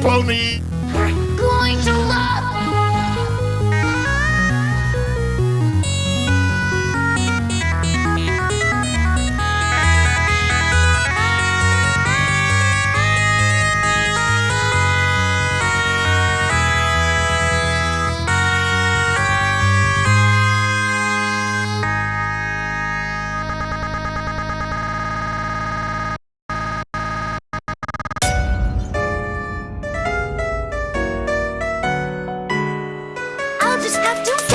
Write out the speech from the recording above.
pony. not doing